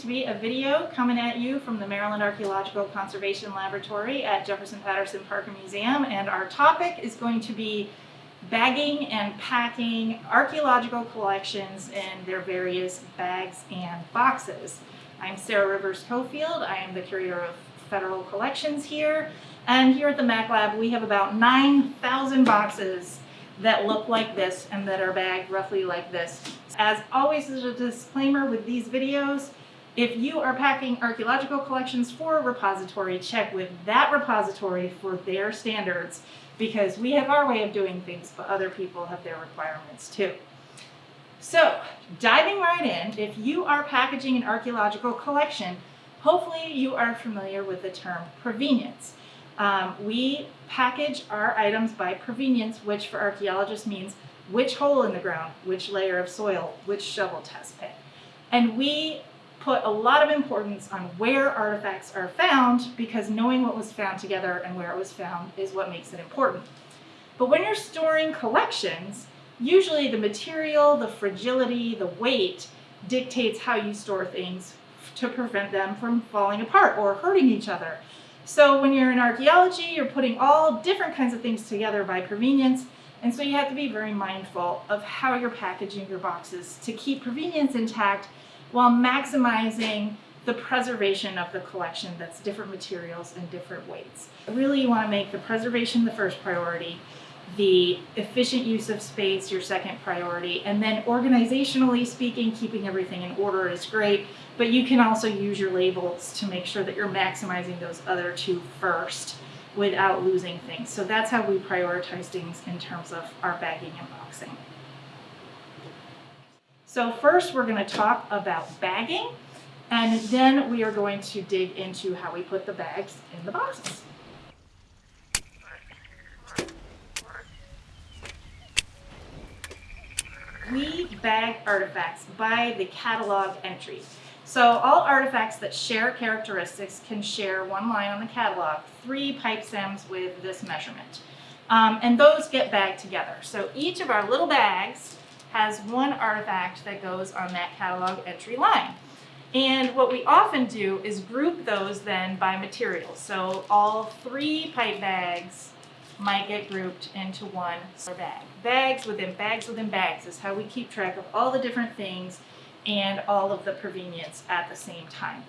to be a video coming at you from the Maryland Archaeological Conservation Laboratory at Jefferson Patterson Park and Museum and our topic is going to be bagging and packing archaeological collections in their various bags and boxes. I'm Sarah Rivers Cofield. I am the curator of federal collections here and here at the Mac Lab we have about 9,000 boxes that look like this and that are bagged roughly like this. As always as a disclaimer with these videos, if you are packing archaeological collections for a repository, check with that repository for their standards because we have our way of doing things, but other people have their requirements too. So, diving right in, if you are packaging an archaeological collection, hopefully you are familiar with the term provenience. Um, we package our items by provenience, which for archaeologists means which hole in the ground, which layer of soil, which shovel test pit. And we put a lot of importance on where artifacts are found because knowing what was found together and where it was found is what makes it important. But when you're storing collections, usually the material, the fragility, the weight dictates how you store things to prevent them from falling apart or hurting each other. So when you're in archaeology, you're putting all different kinds of things together by provenience, and so you have to be very mindful of how you're packaging your boxes to keep provenience intact while maximizing the preservation of the collection that's different materials and different weights. Really you want to make the preservation the first priority, the efficient use of space your second priority, and then organizationally speaking, keeping everything in order is great, but you can also use your labels to make sure that you're maximizing those other two first without losing things. So that's how we prioritize things in terms of our bagging and boxing. So first we're going to talk about bagging, and then we are going to dig into how we put the bags in the boxes. we bag artifacts by the catalog entry. So all artifacts that share characteristics can share one line on the catalog, three pipe stems with this measurement. Um, and those get bagged together. So each of our little bags has one artifact that goes on that catalog entry line. And what we often do is group those then by materials. So all three pipe bags might get grouped into one bag. Bags within bags within bags is how we keep track of all the different things and all of the provenience at the same time.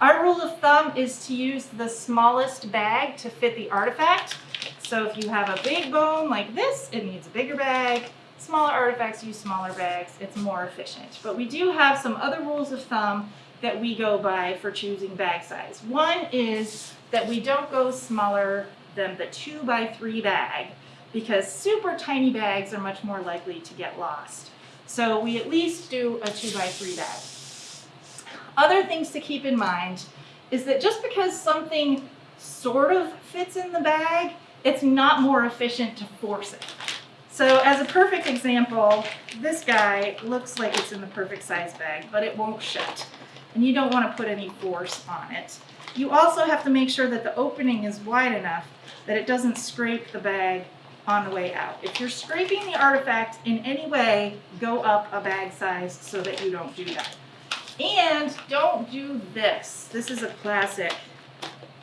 Our rule of thumb is to use the smallest bag to fit the artifact. So if you have a big bone like this, it needs a bigger bag. Smaller artifacts use smaller bags. It's more efficient. But we do have some other rules of thumb that we go by for choosing bag size. One is that we don't go smaller than the two by three bag because super tiny bags are much more likely to get lost. So we at least do a two by three bag. Other things to keep in mind is that just because something sort of fits in the bag, it's not more efficient to force it. So as a perfect example, this guy looks like it's in the perfect size bag, but it won't shut. And you don't want to put any force on it. You also have to make sure that the opening is wide enough that it doesn't scrape the bag on the way out. If you're scraping the artifact in any way, go up a bag size so that you don't do that. And don't do this. This is a classic.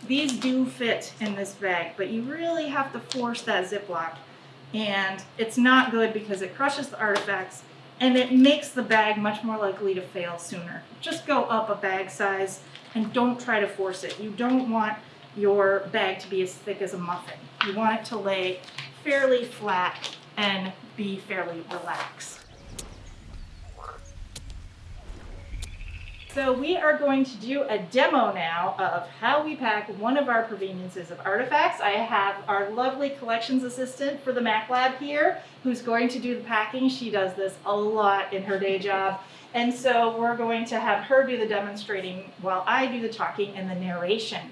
These do fit in this bag, but you really have to force that Ziploc. And it's not good because it crushes the artifacts and it makes the bag much more likely to fail sooner. Just go up a bag size and don't try to force it. You don't want your bag to be as thick as a muffin. You want it to lay fairly flat and be fairly relaxed. So we are going to do a demo now of how we pack one of our proveniences of artifacts. I have our lovely collections assistant for the Mac Lab here who's going to do the packing. She does this a lot in her day job. And so we're going to have her do the demonstrating while I do the talking and the narration.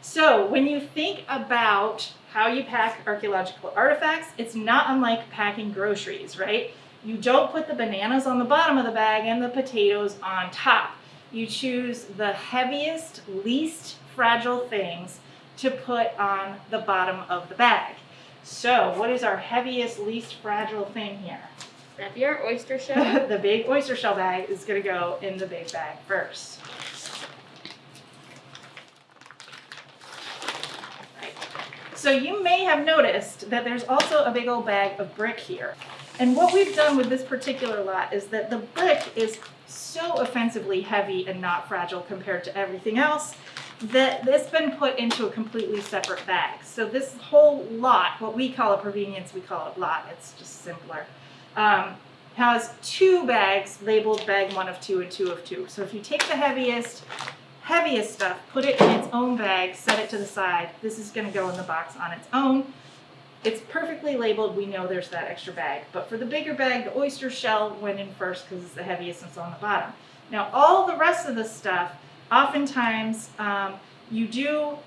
So when you think about how you pack archaeological artifacts, it's not unlike packing groceries, right? You don't put the bananas on the bottom of the bag and the potatoes on top. You choose the heaviest, least fragile things to put on the bottom of the bag. So what is our heaviest, least fragile thing here? Now, your oyster shell. the big oyster shell bag is gonna go in the big bag first. Right. So you may have noticed that there's also a big old bag of brick here. And what we've done with this particular lot is that the brick is so offensively heavy and not fragile compared to everything else that it's been put into a completely separate bag. So this whole lot, what we call a provenience, we call it lot, it's just simpler, um, has two bags labeled bag one of two and two of two. So if you take the heaviest, heaviest stuff, put it in its own bag, set it to the side, this is gonna go in the box on its own. It's perfectly labeled, we know there's that extra bag. But for the bigger bag, the oyster shell went in first because it's the heaviest and it's on the bottom. Now all the rest of the stuff, oftentimes um, you do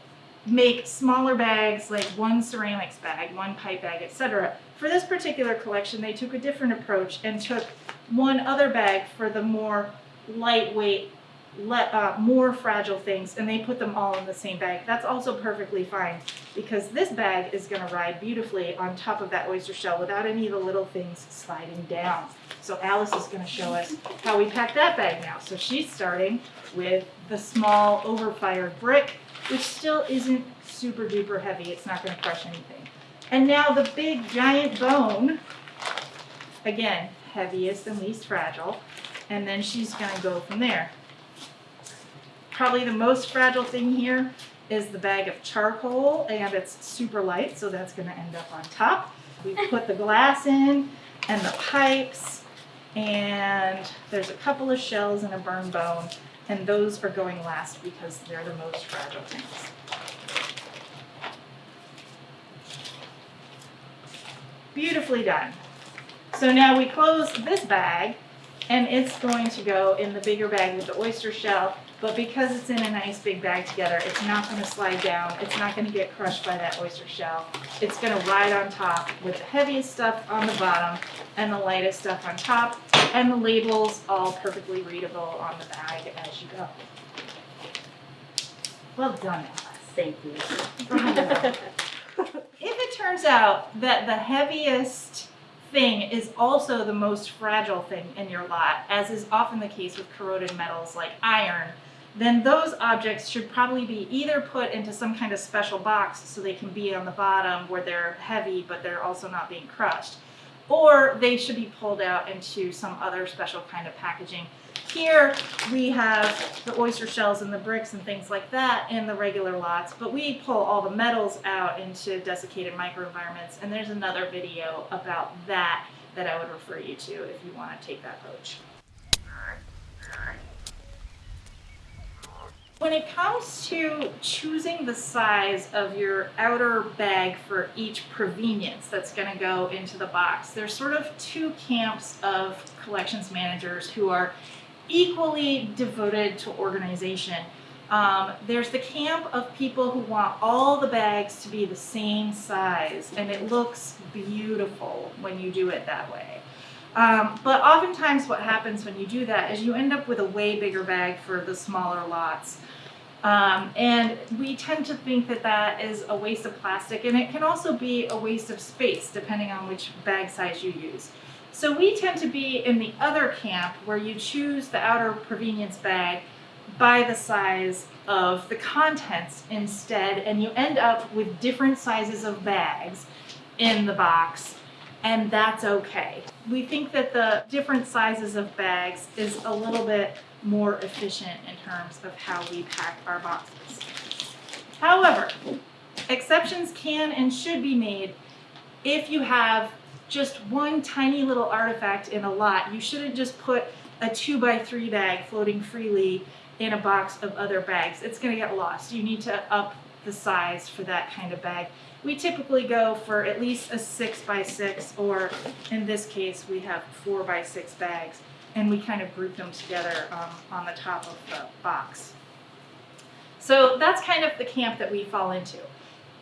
make smaller bags like one ceramics bag, one pipe bag, etc. For this particular collection, they took a different approach and took one other bag for the more lightweight, le- uh, more fragile things, and they put them all in the same bag. That's also perfectly fine because this bag is going to ride beautifully on top of that oyster shell without any of the little things sliding down. So Alice is going to show us how we pack that bag now. So she's starting with the small overfired brick, which still isn't super duper heavy. It's not going to crush anything. And now the big giant bone, again, heaviest and least fragile, and then she's going to go from there. Probably the most fragile thing here is the bag of charcoal, and it's super light, so that's going to end up on top. We put the glass in and the pipes, and there's a couple of shells and a burn bone, and those are going last because they're the most fragile things. Beautifully done. So now we close this bag and it's going to go in the bigger bag with the oyster shell, but because it's in a nice big bag together, it's not gonna slide down, it's not gonna get crushed by that oyster shell. It's gonna ride on top with the heaviest stuff on the bottom and the lightest stuff on top, and the labels all perfectly readable on the bag as you go. Well done, Alice. Thank you. If it turns out that the heaviest thing is also the most fragile thing in your lot, as is often the case with corroded metals like iron, then those objects should probably be either put into some kind of special box so they can be on the bottom where they're heavy but they're also not being crushed, or they should be pulled out into some other special kind of packaging. Here we have the oyster shells and the bricks and things like that in the regular lots, but we pull all the metals out into desiccated microenvironments, and there's another video about that that I would refer you to if you want to take that approach. When it comes to choosing the size of your outer bag for each provenience that's going to go into the box, there's sort of two camps of collections managers who are equally devoted to organization. Um, there's the camp of people who want all the bags to be the same size, and it looks beautiful when you do it that way. Um, but oftentimes what happens when you do that is you end up with a way bigger bag for the smaller lots. Um, and we tend to think that that is a waste of plastic and it can also be a waste of space depending on which bag size you use. So we tend to be in the other camp where you choose the outer provenience bag by the size of the contents instead and you end up with different sizes of bags in the box and that's okay. We think that the different sizes of bags is a little bit more efficient in terms of how we pack our boxes. However, exceptions can and should be made if you have just one tiny little artifact in a lot. You shouldn't just put a two by three bag floating freely in a box of other bags. It's gonna get lost. You need to up the size for that kind of bag. We typically go for at least a six by six, or in this case, we have four by six bags, and we kind of group them together um, on the top of the box. So that's kind of the camp that we fall into.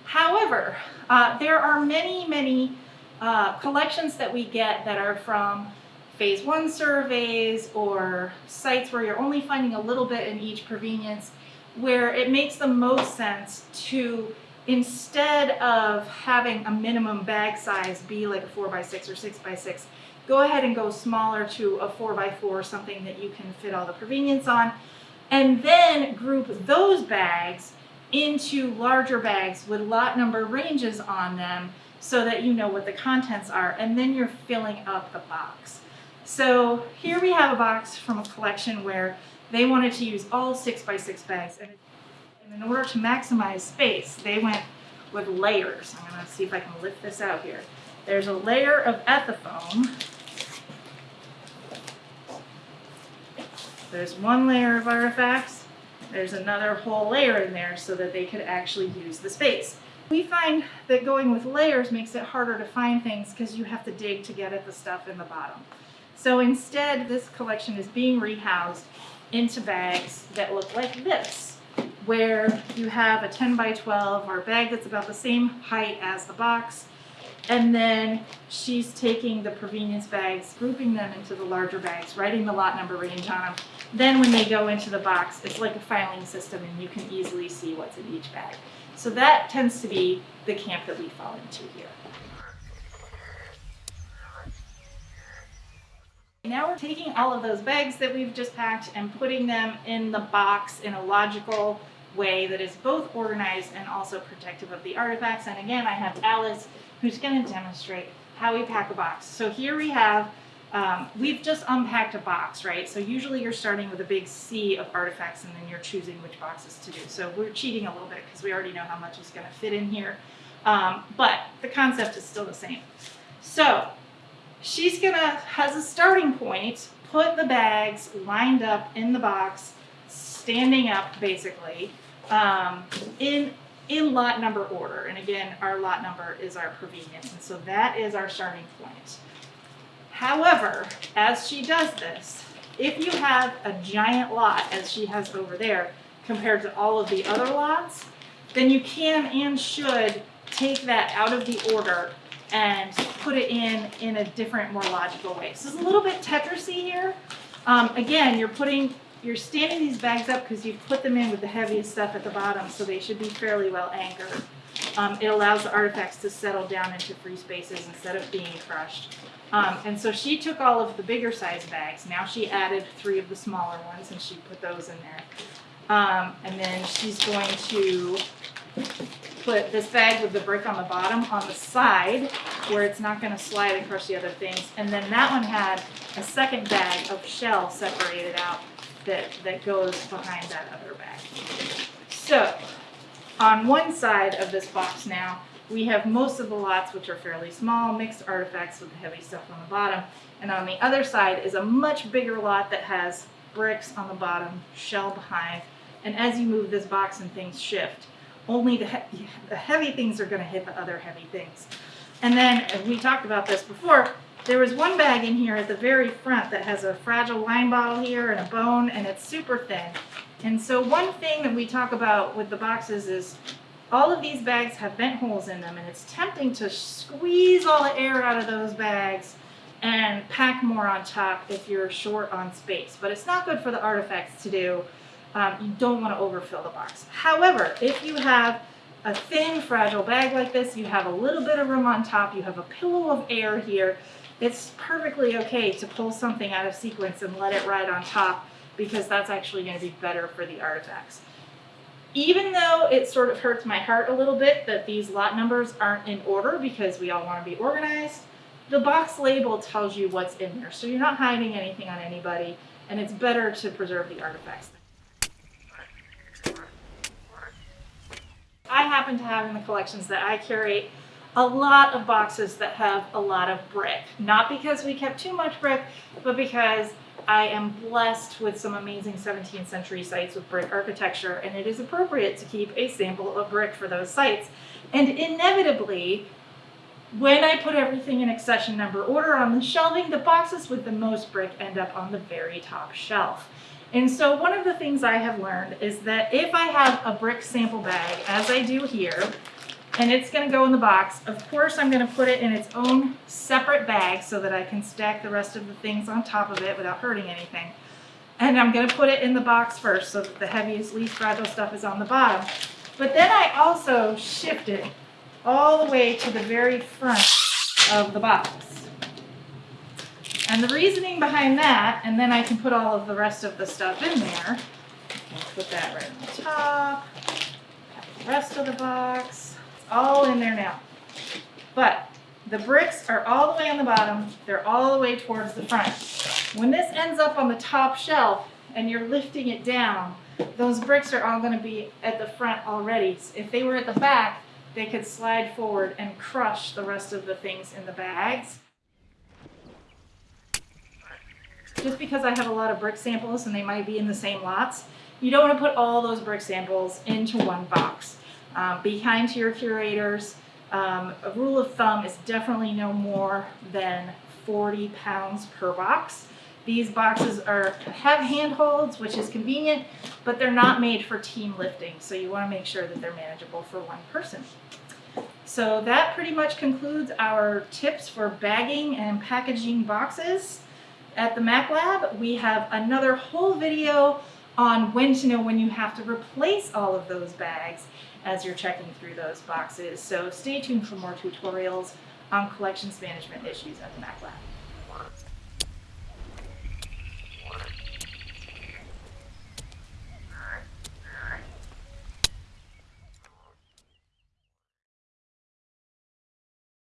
However, uh, there are many, many uh, collections that we get that are from phase one surveys or sites where you're only finding a little bit in each provenience where it makes the most sense to instead of having a minimum bag size be like a four by six or six by six go ahead and go smaller to a four by four, something that you can fit all the provenience on. And then group those bags into larger bags with lot number ranges on them so that you know what the contents are. And then you're filling up the box. So here we have a box from a collection where they wanted to use all six by six bags. And in order to maximize space, they went with layers. I'm gonna see if I can lift this out here. There's a layer of ethafoam. There's one layer of artifacts. There's another whole layer in there so that they could actually use the space. We find that going with layers makes it harder to find things because you have to dig to get at the stuff in the bottom. So instead, this collection is being rehoused into bags that look like this, where you have a 10 by 12 or bag that's about the same height as the box, and then she's taking the provenience bags, grouping them into the larger bags, writing the lot number range on them. Then when they go into the box, it's like a filing system and you can easily see what's in each bag. So that tends to be the camp that we fall into here. Now we're taking all of those bags that we've just packed and putting them in the box in a logical way that is both organized and also protective of the artifacts. And again, I have Alice who's going to demonstrate how we pack a box. So here we have, um, we've just unpacked a box, right? So usually you're starting with a big sea of artifacts and then you're choosing which boxes to do. So we're cheating a little bit because we already know how much is going to fit in here. Um, but the concept is still the same. So she's gonna, has a starting point, put the bags lined up in the box, standing up basically, um, in, in lot number order. And again, our lot number is our provenience. And so that is our starting point. However, as she does this, if you have a giant lot, as she has over there, compared to all of the other lots, then you can and should take that out of the order and put it in in a different, more logical way. So it's a little bit Tetrisy here. Um, again, you're putting, you're standing these bags up because you've put them in with the heaviest stuff at the bottom, so they should be fairly well anchored. Um, it allows the artifacts to settle down into free spaces instead of being crushed. Um, and so she took all of the bigger size bags. Now she added three of the smaller ones and she put those in there. Um, and then she's going to put this bag with the brick on the bottom on the side where it's not going to slide across the other things. And then that one had a second bag of shell separated out that, that goes behind that other bag. So on one side of this box now, we have most of the lots which are fairly small, mixed artifacts with the heavy stuff on the bottom. And on the other side is a much bigger lot that has bricks on the bottom, shell behind. And as you move this box and things shift, only the, he the heavy things are going to hit the other heavy things. And then, as we talked about this before, there was one bag in here at the very front that has a fragile wine bottle here and a bone, and it's super thin. And so one thing that we talk about with the boxes is all of these bags have vent holes in them, and it's tempting to squeeze all the air out of those bags and pack more on top if you're short on space. But it's not good for the artifacts to do um, you don't want to overfill the box. However, if you have a thin, fragile bag like this, you have a little bit of room on top, you have a pillow of air here, it's perfectly okay to pull something out of sequence and let it ride on top because that's actually going to be better for the artifacts. Even though it sort of hurts my heart a little bit that these lot numbers aren't in order because we all want to be organized, the box label tells you what's in there. So you're not hiding anything on anybody and it's better to preserve the artifacts. I happen to have in the collections that I curate a lot of boxes that have a lot of brick. Not because we kept too much brick, but because I am blessed with some amazing 17th century sites with brick architecture, and it is appropriate to keep a sample of brick for those sites. And inevitably, when I put everything in accession number order on the shelving, the boxes with the most brick end up on the very top shelf. And so one of the things I have learned is that if I have a brick sample bag, as I do here, and it's gonna go in the box, of course I'm gonna put it in its own separate bag so that I can stack the rest of the things on top of it without hurting anything. And I'm gonna put it in the box first so that the heaviest, least fragile stuff is on the bottom. But then I also shift it all the way to the very front of the box. And the reasoning behind that, and then I can put all of the rest of the stuff in there. Put that right on the top. The rest of the box, all in there now. But the bricks are all the way on the bottom, they're all the way towards the front. When this ends up on the top shelf and you're lifting it down, those bricks are all gonna be at the front already. If they were at the back, they could slide forward and crush the rest of the things in the bags. Just because I have a lot of brick samples and they might be in the same lots, you don't want to put all those brick samples into one box. Um, be kind to your curators. Um, a rule of thumb is definitely no more than 40 pounds per box. These boxes are have handholds, which is convenient, but they're not made for team lifting, so you want to make sure that they're manageable for one person. So that pretty much concludes our tips for bagging and packaging boxes. At the Mac Lab, we have another whole video on when to know when you have to replace all of those bags as you're checking through those boxes. So stay tuned for more tutorials on collections management issues at the Mac Lab.